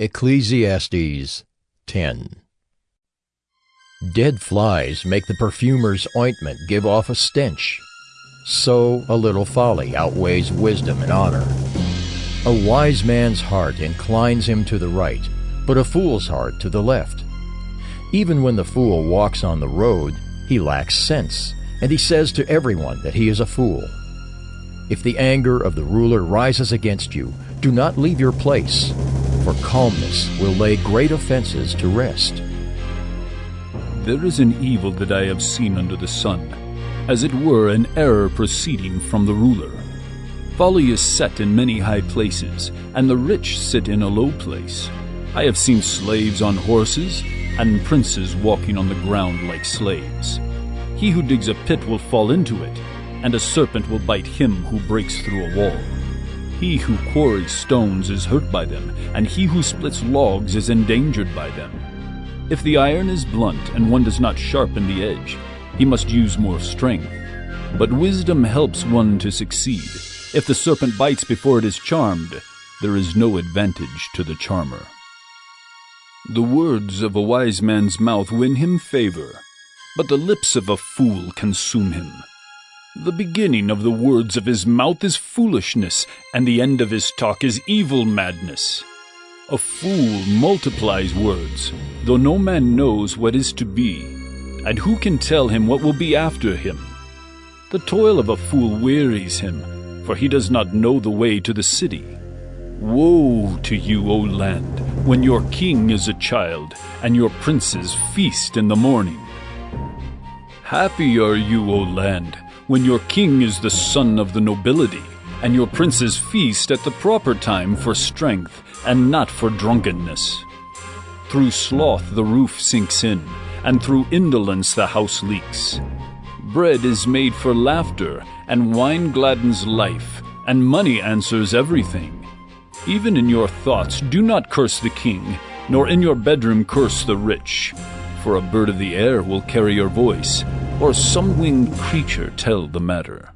Ecclesiastes 10 Dead flies make the perfumer's ointment give off a stench. So a little folly outweighs wisdom and honor. A wise man's heart inclines him to the right, but a fool's heart to the left. Even when the fool walks on the road, he lacks sense, and he says to everyone that he is a fool. If the anger of the ruler rises against you, do not leave your place for calmness will lay great offenses to rest. There is an evil that I have seen under the sun, as it were an error proceeding from the ruler. Folly is set in many high places, and the rich sit in a low place. I have seen slaves on horses, and princes walking on the ground like slaves. He who digs a pit will fall into it, and a serpent will bite him who breaks through a wall. He who quarries stones is hurt by them, and he who splits logs is endangered by them. If the iron is blunt and one does not sharpen the edge, he must use more strength. But wisdom helps one to succeed. If the serpent bites before it is charmed, there is no advantage to the charmer. The words of a wise man's mouth win him favor, but the lips of a fool consume him. The beginning of the words of his mouth is foolishness, and the end of his talk is evil madness. A fool multiplies words, though no man knows what is to be, and who can tell him what will be after him? The toil of a fool wearies him, for he does not know the way to the city. Woe to you, O land, when your king is a child, and your princes feast in the morning. Happy are you, O land, when your king is the son of the nobility, and your princes feast at the proper time for strength and not for drunkenness. Through sloth the roof sinks in, and through indolence the house leaks. Bread is made for laughter, and wine gladdens life, and money answers everything. Even in your thoughts do not curse the king, nor in your bedroom curse the rich, for a bird of the air will carry your voice, or some winged creature tell the matter.